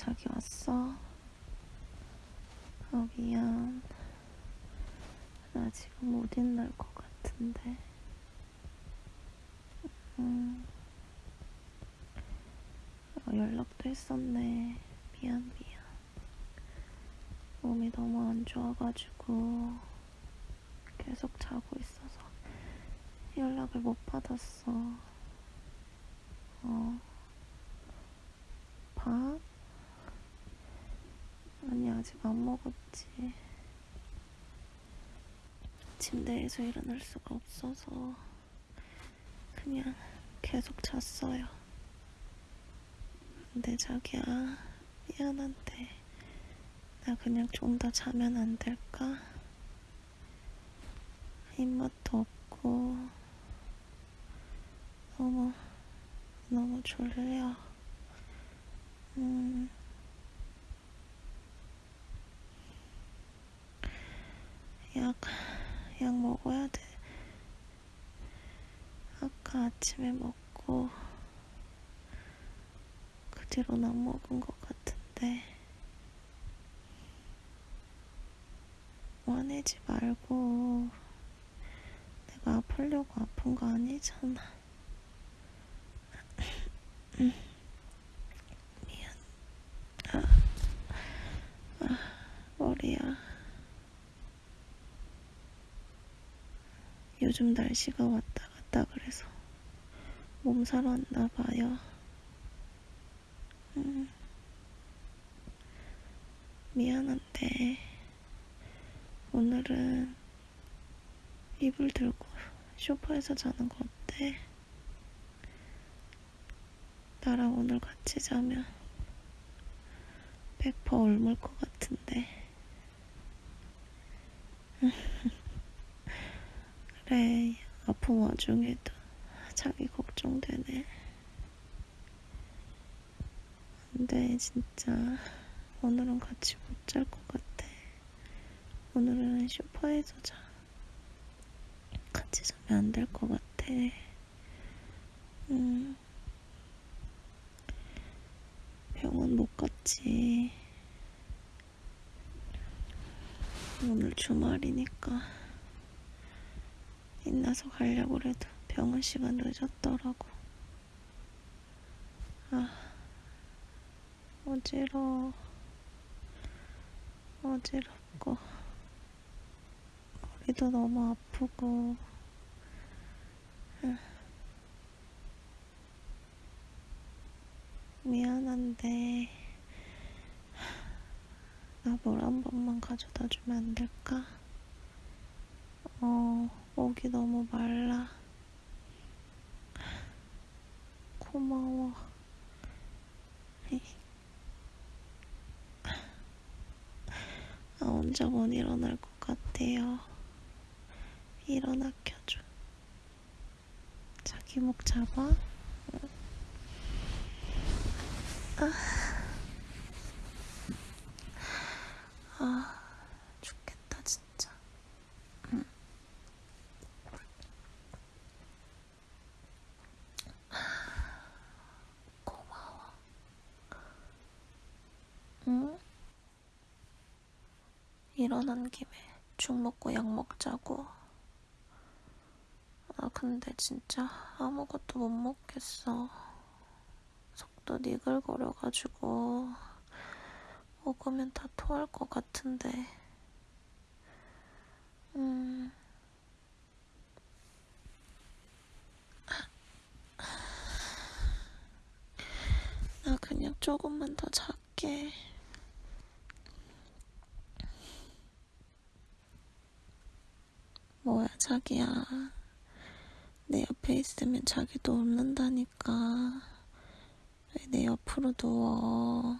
자기 왔어? 아, 미안. 나 지금 못 있는 것 같은데. 음. 어, 연락도 했었네. 미안, 미안. 몸이 너무 안 좋아가지고 계속 자고 있어서 연락을 못 받았어. 어. 밥? 아니, 아직 안 먹었지. 침대에서 일어날 수가 없어서 그냥 계속 잤어요. 근데 자기야, 미안한데, 나 그냥 좀 더 자면 안 될까? 입맛도 없고, 너무, 너무 졸려. 음. 약, 약 먹어야 돼. 아까 아침에 먹고, 그 뒤로는 안 먹은 것 같은데. 화내지 말고, 내가 아프려고 아픈 거 아니잖아. 미안. 아, 아, 머리야. 요즘 날씨가 왔다 갔다 그래서 몸살 왔나 봐요. 음, 미안한데 오늘은 이불 들고 소파에서 자는 거 어때? 나랑 오늘 같이 자면 100% 옮을 것 같은데. 그래, 아픈 와중에도 자기 걱정되네. 근데 진짜 오늘은 같이 못 잘 것 같아. 오늘은 소파에서 자. 같이 자면 안 될 것 같아. 음. 병원 못 갔지. 오늘 주말이니까 인나서 가려고 그래도 병원 시간 늦었더라고. 아, 어지러워. 어지럽고, 머리도 너무 아프고, 아. 미안한데, 나물한 번만 가져다 주면 안 될까? 어, 목이 너무 말라. 고마워. 아, 혼자 못 일어날 것 같아요. 일어나 켜줘. 자기 목 잡아. 아, 죽겠다, 진짜. 응. 고마워. 응? 일어난 김에 죽 먹고 약 먹자고. 아, 근데 진짜 아무것도 못 먹겠어. 속도 니글거려가지고 먹으면 다 토할 것 같은데. 음. 나 그냥 조금만 더 잘게. 뭐야, 자기야. 내 옆에 있으면 자기도 웃는다니까. 왜 내 옆으로 누워?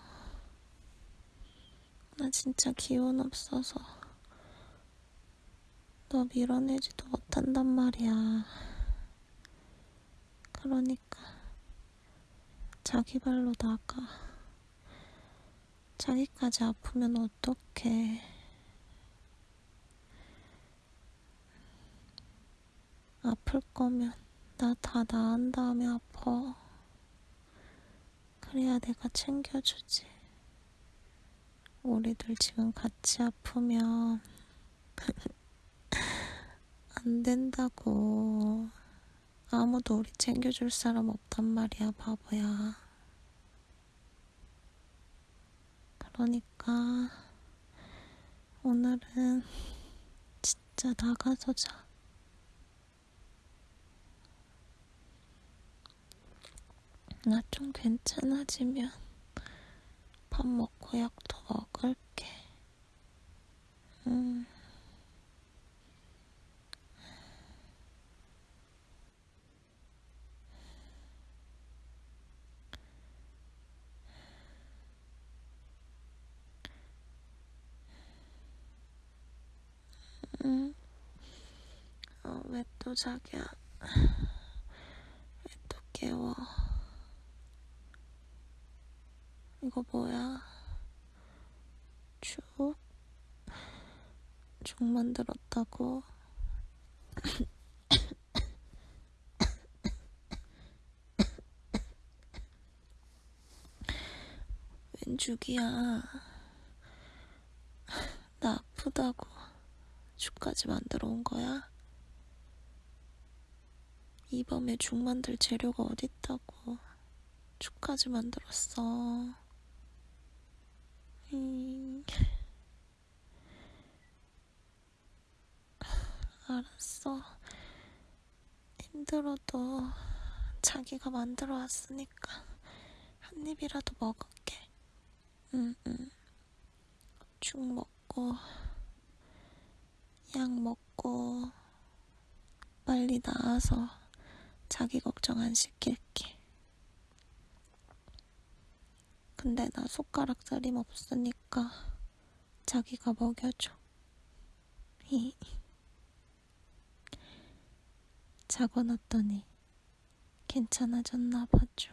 나 진짜 기운 없어서 너 밀어내지도 못한단 말이야. 그러니까 자기 발로 나가. 자기까지 아프면 어떡해. 아플 거면 나 다 나은 다음에 아파. 그래야 내가 챙겨주지. 우리들 지금 같이 아프면 안 된다고. 아무도 우리 챙겨줄 사람 없단 말이야, 바보야. 그러니까 오늘은 진짜 나가서 자. 나 좀 괜찮아지면 밥 먹고 약도 먹을게. 음. 응. 어, 왜 또 자기야? 왜 또 깨워? 이거 뭐야? 죽? 죽 만들었다고? 웬 죽이야? 나 아프다고 죽까지 만들어 온 거야? 이 밤에 죽 만들 재료가 어딨다고 죽까지 만들었어. 음. 알았어. 힘들어도 자기가 만들어 왔으니까 한 입이라도 먹을게. 응, 응. 죽 먹고, 약 먹고, 빨리 나아서 자기 걱정 안 시킬게. 근데 나 손가락 살림 없으니까 자기가 먹여줘. 히. 자고 났더니 괜찮아졌나 봐줘.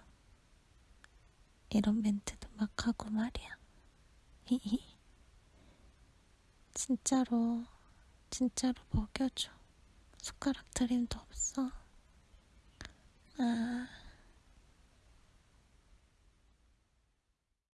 이런 멘트도 막 하고 말이야. 진짜로, 진짜로 먹여줘. 손가락 트림도 없어. 아.